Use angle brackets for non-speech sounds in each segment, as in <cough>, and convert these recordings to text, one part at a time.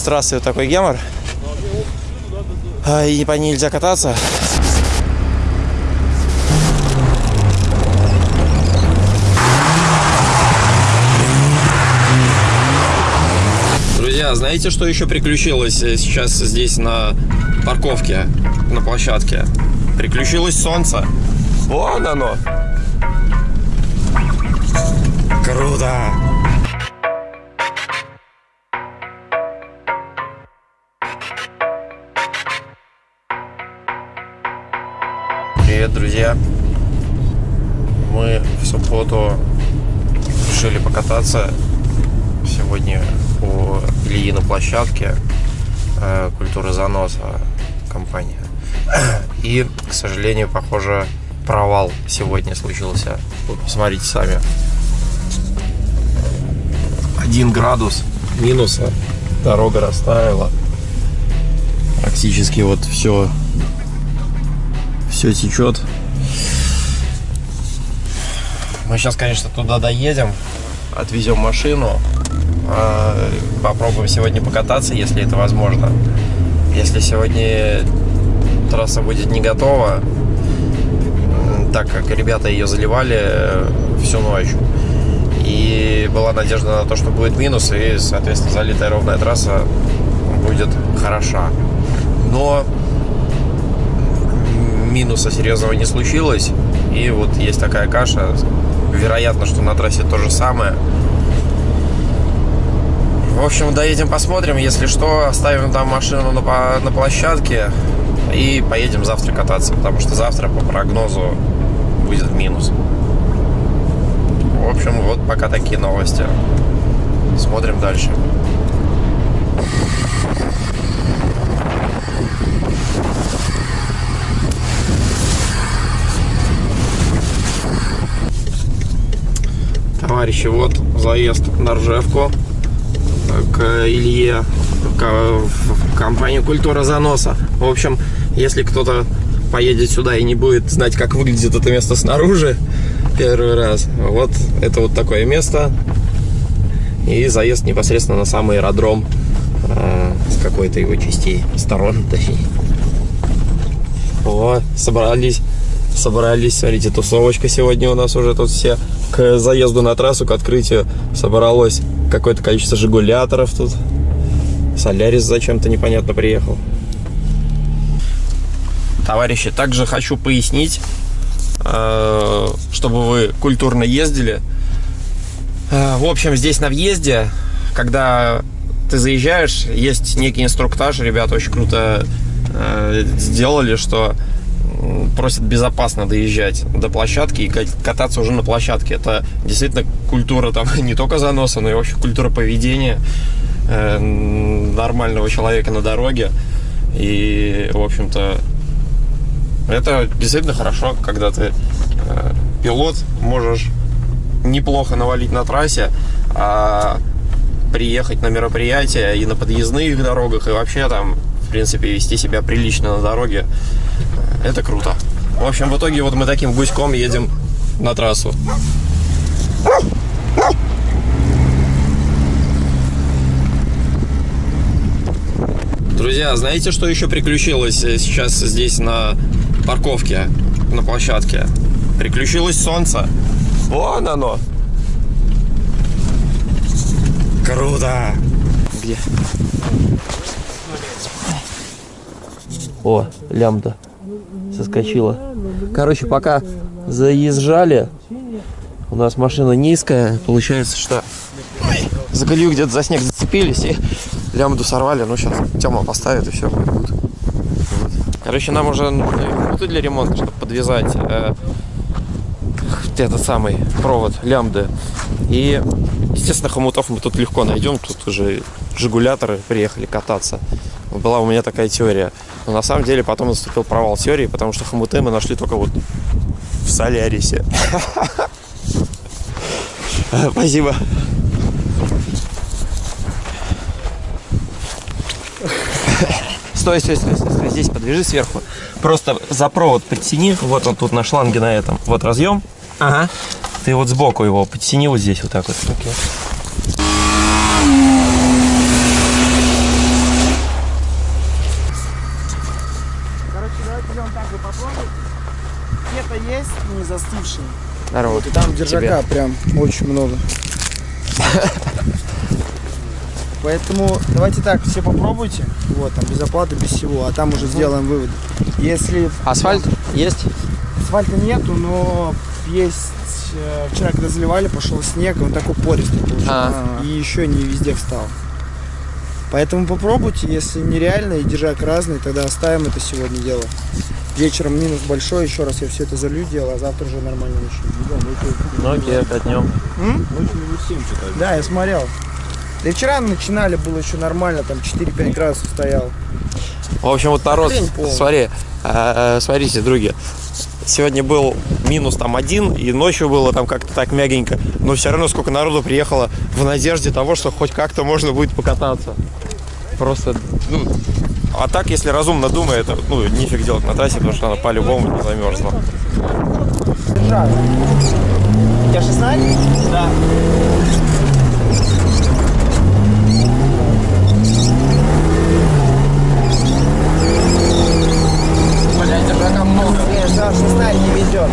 С трассы вот такой гемор. И по ней нельзя кататься. Друзья, знаете, что еще приключилось э, сейчас здесь на парковке, на площадке? Приключилось солнце. Вон оно. Круто. Друзья. Мы в субботу решили покататься сегодня по Ильиной площадке э, культуры заноса компания. <clears throat> И, к сожалению, похоже, провал сегодня случился. Вот посмотрите сами. Один градус минуса. Дорога растаяла. Практически вот все все течет. Мы сейчас, конечно, туда доедем, отвезем машину, а, попробуем сегодня покататься, если это возможно. Если сегодня трасса будет не готова, так как ребята ее заливали э, всю ночь, и была надежда на то, что будет минус, и, соответственно, залитая ровная трасса будет хороша. Но минуса серьезного не случилось. И вот есть такая каша. Вероятно, что на трассе то же самое. В общем, доедем посмотрим. Если что, оставим там машину на, на площадке и поедем завтра кататься. Потому что завтра по прогнозу будет минус. В общем, вот пока такие новости. Смотрим дальше. Товарищи, вот заезд на Ржевку к Илье, в компанию «Культура заноса». В общем, если кто-то поедет сюда и не будет знать, как выглядит это место снаружи первый раз, вот это вот такое место. И заезд непосредственно на сам аэродром э, с какой-то его частей, сторон. О, собрались, собрались, смотрите, тусовочка сегодня у нас уже тут все. К заезду на трассу, к открытию собралось какое-то количество жигуляторов тут. Солярис зачем-то непонятно приехал. Товарищи, также хочу пояснить, э, чтобы вы культурно ездили. Э, В общем, здесь на въезде, когда ты заезжаешь, есть некий инструктаж, ребята очень круто э, сделали, что просят безопасно доезжать до площадки и ка- кататься уже на площадке. Это действительно культура там <laughs> не только заноса, но и вообще культура поведения э, нормального человека на дороге. И, в общем-то, это действительно хорошо, когда ты э, пилот, можешь неплохо навалить на трассе, а приехать на мероприятие и на подъездных дорогах, и вообще там, в принципе, вести себя прилично на дороге. Это круто. В общем, в итоге вот мы таким гуськом едем на трассу. Друзья, знаете, что еще приключилось э, сейчас здесь на парковке, на площадке? Приключилось солнце. Вон оно. Круто. Где? О, лямбда соскочила. Короче, пока заезжали, у нас машина низкая, получается, что за колею где-то за снег зацепились и лямбду сорвали. Ну, сейчас Тёма поставит и все будет. Вот. Короче, нам уже хомуты для ремонта, чтобы подвязать э, этот самый провод лямбды. И, естественно, хомутов мы тут легко найдем. Тут уже жигуляторы приехали кататься. Была у меня такая теория. Но на самом деле потом наступил провал теории, потому что хомуты мы нашли только вот в Солярисе. <laughs> Спасибо. Стой, стой, стой, стой, стой. Здесь подвяжи сверху. Просто за провод подтяни. Вот он тут на шланге на этом. Вот разъем. Ага. Ты вот сбоку его подтяни вот здесь вот так вот. Не застывшие. Здорово. Вот, и там держака прям очень много. Поэтому давайте так, все попробуйте. Вот, там без оплаты, без всего, а там уже сделаем выводы. Если Асфальт есть? асфальта нету, но есть э, вчера, когда заливали, пошел снег, он такой пористый получился. А. И еще не везде встал. Поэтому попробуйте, если нереально и держак разный, тогда оставим это сегодня дело. Вечером минус большой, еще раз я все это залью дело, а завтра уже нормально начну. Окей, катнем. М? Ночью минус 7 что-то. Да, я смотрел. Да и вчера начинали, было еще нормально, там 4-5 градусов стоял. В общем, вот народ, смотри, э, смотрите, други, сегодня был минус там один, и ночью было там как-то так мягенько, но все равно сколько народу приехало в надежде того, что хоть как-то можно будет покататься. Просто, ну, а так, если разумно думая, это, ну, нифиг делать на трассе, потому что она по-любому не замерзла. У тебя 16? Да. Блять, держака много. Саш, 16 не везет.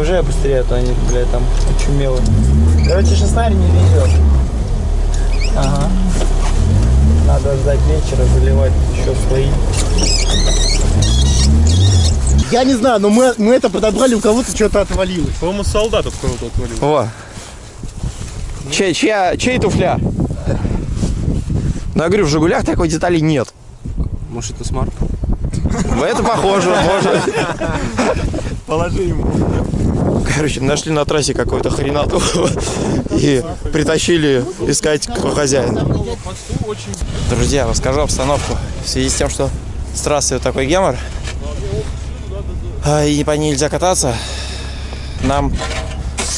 Уже быстрее, а то они, блядь, там очумело. Короче, 16 не везет. Ага. Надо ждать вечера, заливать еще свои. Я не знаю, но мы, мы это подобрали, у кого-то что-то отвалилось. По-моему, солдат от кого-то отвалил. О. Чей, чья, чей туфля? Ну, я говорю, в «Жигулях» такой детали нет. Может, это смарт? Это похоже, может. Положи ему. Короче, нашли на трассе какую-то хренату и притащили искать, кто хозяин. Друзья, расскажу обстановку. В связи с тем, что с трассы вот такой гемор, и по ней нельзя кататься, нам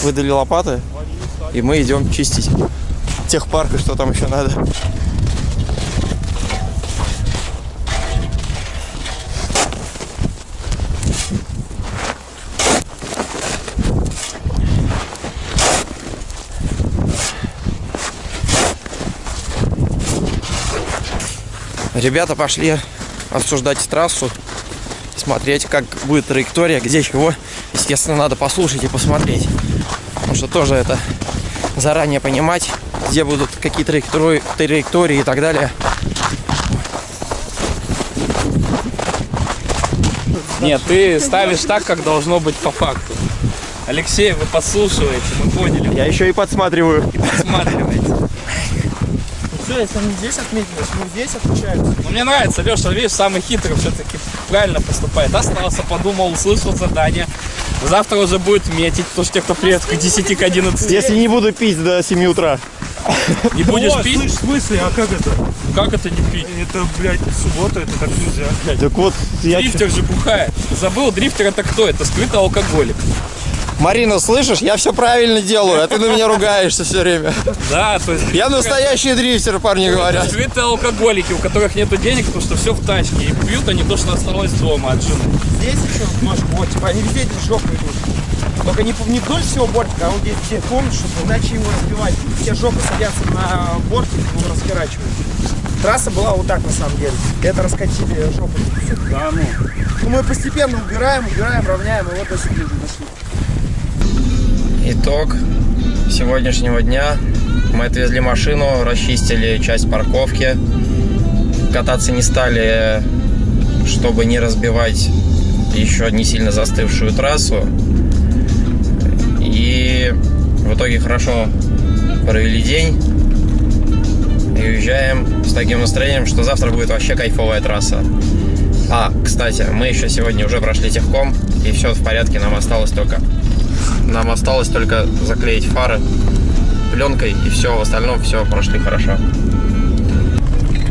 выдали лопаты, и мы идем чистить техпарк и что там еще надо. Ребята пошли обсуждать трассу, смотреть, как будет траектория, где чего. Естественно, надо послушать и посмотреть. Потому что тоже это заранее понимать, где будут какие траектории, траектории и так далее. Нет, ты ставишь так, как должно быть по факту. Алексей, вы подслушиваете, мы поняли, Я еще и подсматриваю. подсматриваете. Все, если они здесь отметились, мы здесь отмечаемся. Но мне нравится, Леша, видишь, самый хитрый все-таки правильно поступает. Остался, подумал, услышал задание. Завтра уже будет метить, потому что те, кто приедет к 10, к 11, Если не буду пить до 7 утра. не будешь О, пить, слышь, в смысле, а как это? как это не пить? Это, блядь, суббота, это так нельзя. Так вот, я... Дрифтер же бухает. Забыл, дрифтер это кто? Это скрытый алкоголик. Марина, слышишь? Я все правильно делаю, а ты на меня ругаешься все время. Да, то есть... Я настоящий дрифтер, парни говорят. Скрытые алкоголики, у которых нету денег, потому что все в тачке. И пьют они то, что осталось дома от жены. Здесь еще ножку, вот, типа, они везде эти жопы идут. Только не, не вдоль всего бортика, а вот здесь где помнишь, чтобы иначе его разбивать. Все жопы садятся на бортик, его расхерачивают. Трасса была вот так на самом деле. Это раскатили жопу. Да, ну. Ну, мы постепенно убираем, убираем, равняем, и вот до сюда дошли. Итог сегодняшнего дня. Мы отвезли машину, расчистили часть парковки. Кататься не стали, чтобы не разбивать еще не сильно застывшую трассу. И в итоге хорошо провели день. И уезжаем с таким настроением, что завтра будет вообще кайфовая трасса. А, кстати, мы еще сегодня уже прошли техком, и все в порядке, нам осталось только нам осталось только заклеить фары пленкой, и все, в остальном все прошли хорошо.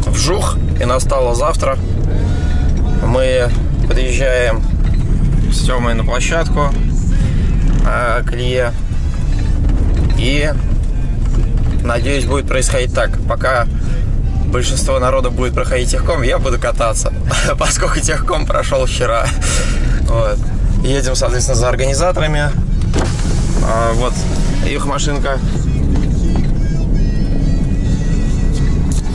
Вжух, и настало завтра. Мы подъезжаем с Тёмой на площадку э, к Илье. И надеюсь, будет происходить так. Пока большинство народа будет проходить техком, я буду кататься, <laughs> поскольку техком прошел вчера. Вот. Едем, соответственно, за организаторами. А, вот их машинка.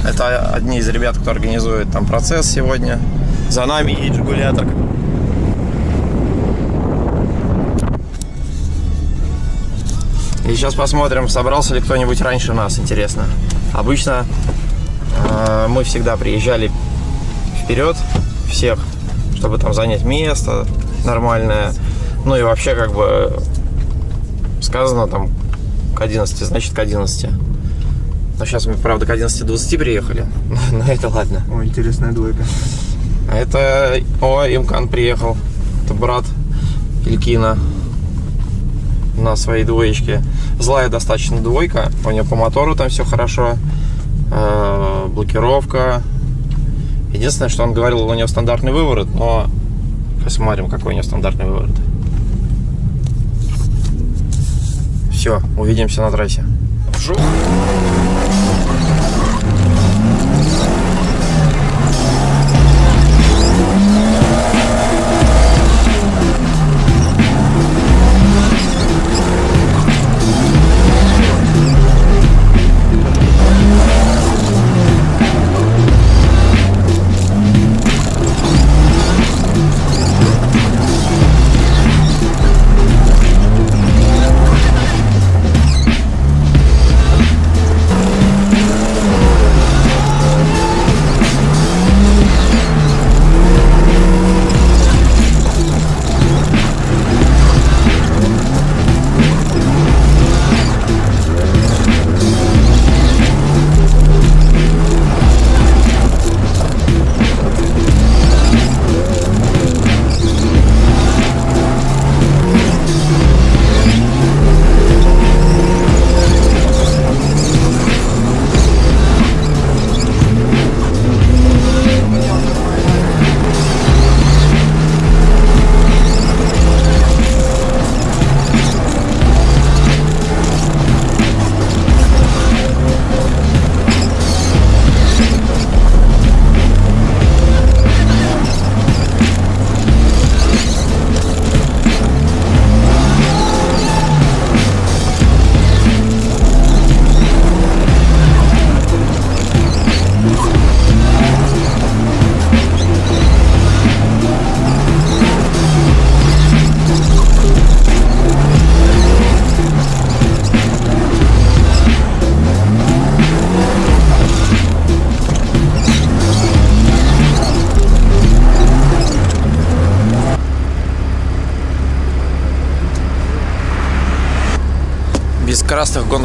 Это одни из ребят, кто организует там процесс сегодня. За нами едет джигулятор. И сейчас посмотрим, собрался ли кто-нибудь раньше нас, интересно. Обычно э, мы всегда приезжали вперед всех, чтобы там занять место нормальное. Ну и вообще как бы сказано там к 11, значит к 11. Но сейчас мы, правда, к 11.20 приехали. <laughs> Но это ладно. О, интересная двойка. Это... О, Имкан приехал. Это брат Илькина на своей двоечке. Злая достаточно двойка. У него по мотору там все хорошо. Э, блокировка. Единственное, что он говорил, у него стандартный выворот, но посмотрим, какой у него стандартный выворот. Все, увидимся на трассе. Вжух.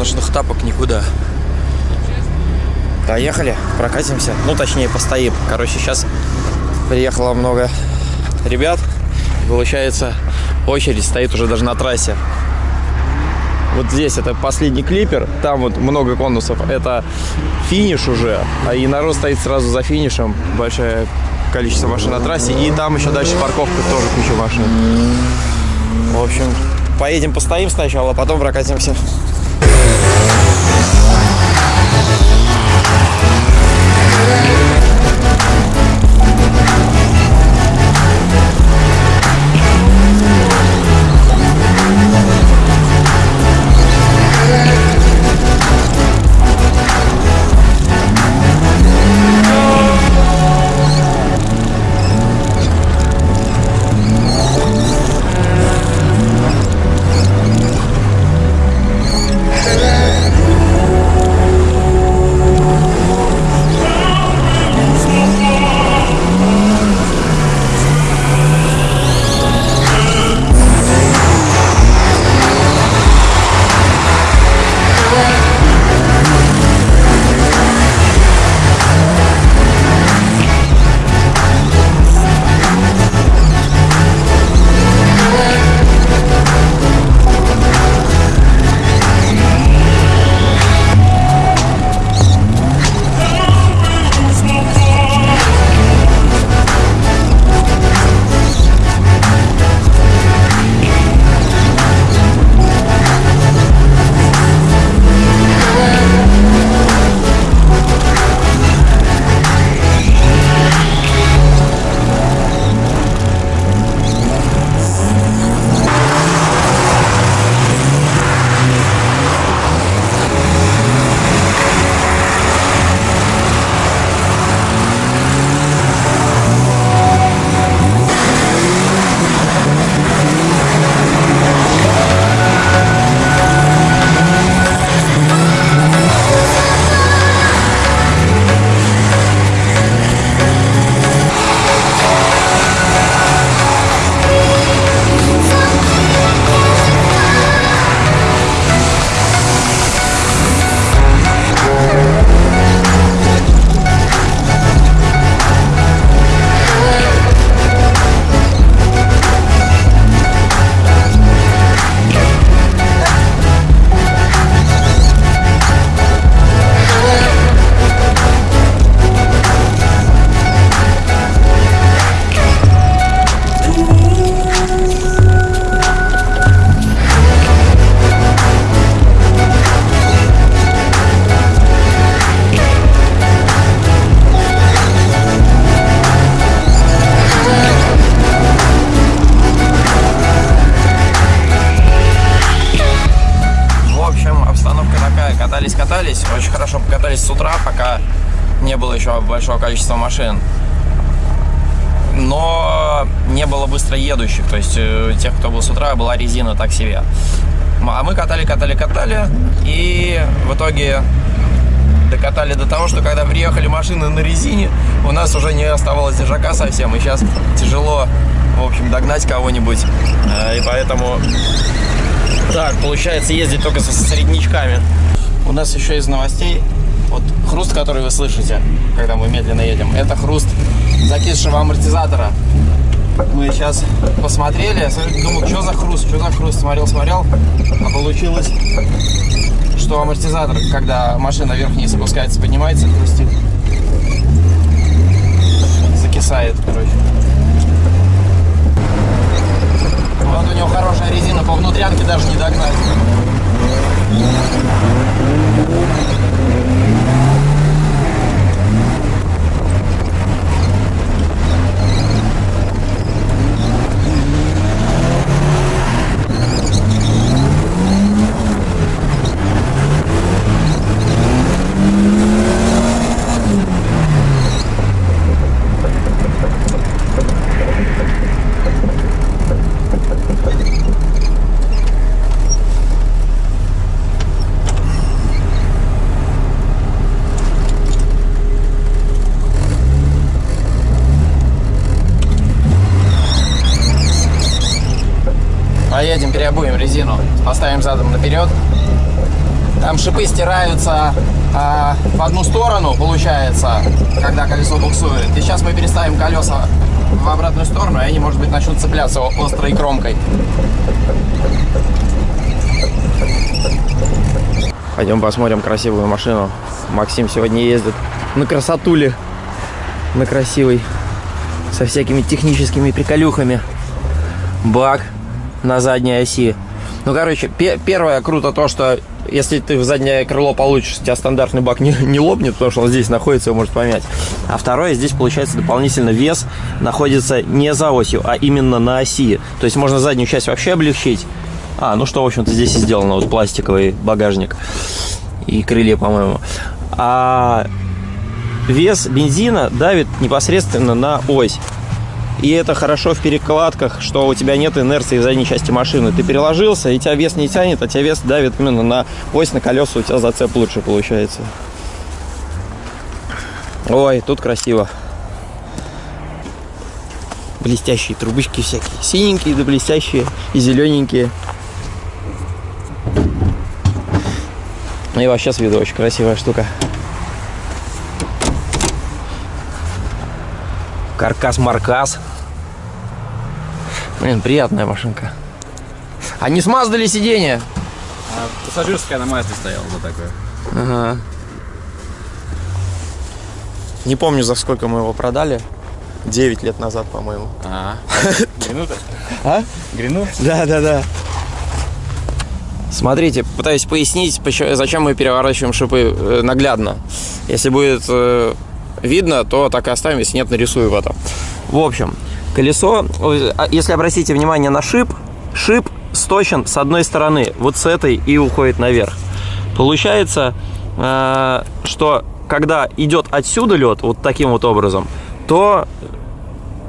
Гоночных тапок никуда. Поехали, прокатимся. Ну, точнее, постоим. Короче, сейчас приехало много ребят. Получается, очередь стоит уже даже на трассе. Вот здесь это последний клипер, там вот много конусов. Это финиш уже, а и народ стоит сразу за финишем. Большое количество машин на трассе. И там еще дальше парковка, тоже куча машин. В общем, поедем постоим сначала, а потом прокатимся. Yeah. Быстро едущих, то есть э, тех, кто был с утра, была резина так себе. А мы катали, катали, катали, и в итоге докатали до того, что когда приехали машины на резине, у нас уже не оставалось держака совсем, и сейчас тяжело, в общем, догнать кого-нибудь, Э, и поэтому так, получается ездить только со среднячками. У нас еще из новостей, вот хруст, который вы слышите, когда мы медленно едем, это хруст закисшего амортизатора. Мы сейчас посмотрели, думал, что за хруст, что за хруст, смотрел, смотрел, а получилось, что амортизатор, когда машина вверх-вниз опускается, поднимается, хрустит. Закисает, короче. Вот у него хорошая резина, по внутрянке даже не догнать. Переобуем резину, поставим задом наперед. Там шипы стираются а, в одну сторону, получается, когда колесо буксует. И сейчас мы переставим колеса в обратную сторону, и они, может быть, начнут цепляться острой кромкой. Пойдем посмотрим красивую машину. Максим сегодня ездит на красотуле, на красивой, со всякими техническими приколюхами. Бак на задней оси. Ну, короче, пе- первое круто то, что если ты в заднее крыло получишь, у тебя стандартный бак не, не лопнет, потому что он здесь находится, его может помять. А второе, здесь получается дополнительно вес находится не за осью, а именно на оси. То есть можно заднюю часть вообще облегчить. А, ну что, в общем-то, здесь и сделано, вот пластиковый багажник и крылья, по-моему. А вес бензина давит непосредственно на ось. И это хорошо в перекладках, что у тебя нет инерции в задней части машины. Ты переложился, и тебя вес не тянет, а тебя вес давит именно на ось, на колеса, у тебя зацеп лучше получается. Ой, тут красиво. Блестящие трубочки всякие. Синенькие да блестящие и зелененькие. И вообще с виду очень красивая штука. Каркас-маркас. Блин, приятная машинка. А не смаздали сиденье? Пассажирская на Мазде стояла за такое. Ага. Не помню, за сколько мы его продали. 9 лет назад, по-моему. А, Грину-то? А? <laughs> Грину? Да, да, да. Смотрите, пытаюсь пояснить, почему- зачем мы переворачиваем шипы э, наглядно. Если будет э, видно, то так и оставим, если нет, нарисую в этом. В общем, колесо, а если обратите внимание на шип, шип сточен с одной стороны, вот с этой и уходит наверх. Получается, э, что когда идет отсюда лед, вот таким вот образом, то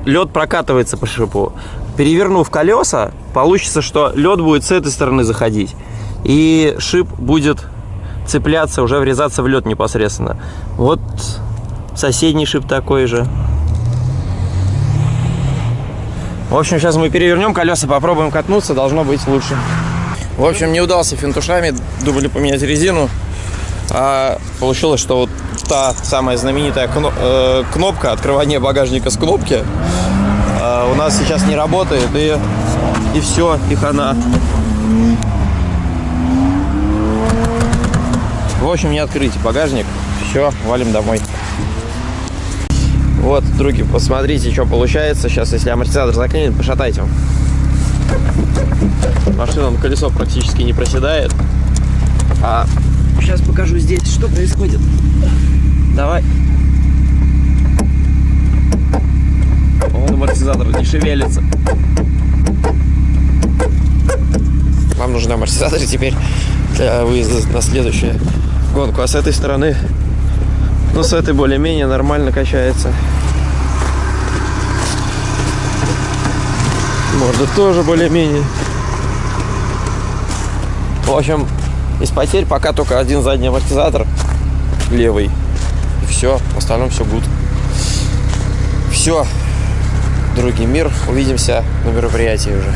лед прокатывается по шипу. Перевернув колеса, получится, что лед будет с этой стороны заходить. И шип будет цепляться, уже врезаться в лед непосредственно. Вот соседний шип такой же. В общем, сейчас мы перевернем колеса, попробуем катнуться, должно быть лучше. В общем, не удался финтушами, думали поменять резину. А получилось, что вот та самая знаменитая э, кнопка открывания багажника с кнопки а, у нас сейчас не работает, и, и все, и хана. В общем, не открыть багажник. Все, валим домой. Вот, други, посмотрите, что получается. Сейчас, если амортизатор заклинит, пошатайте. Машина на колесо практически не проседает. А сейчас покажу здесь, что происходит. Давай. Вон амортизатор не шевелится. Нам нужны амортизаторы теперь для выезда на следующее гонку, а с этой стороны, ну, с этой более-менее нормально качается. Может, тоже более-менее. В общем, из потерь пока только один задний амортизатор левый. И все, в остальном все гуд. Все, другий мир. Увидимся на мероприятии уже.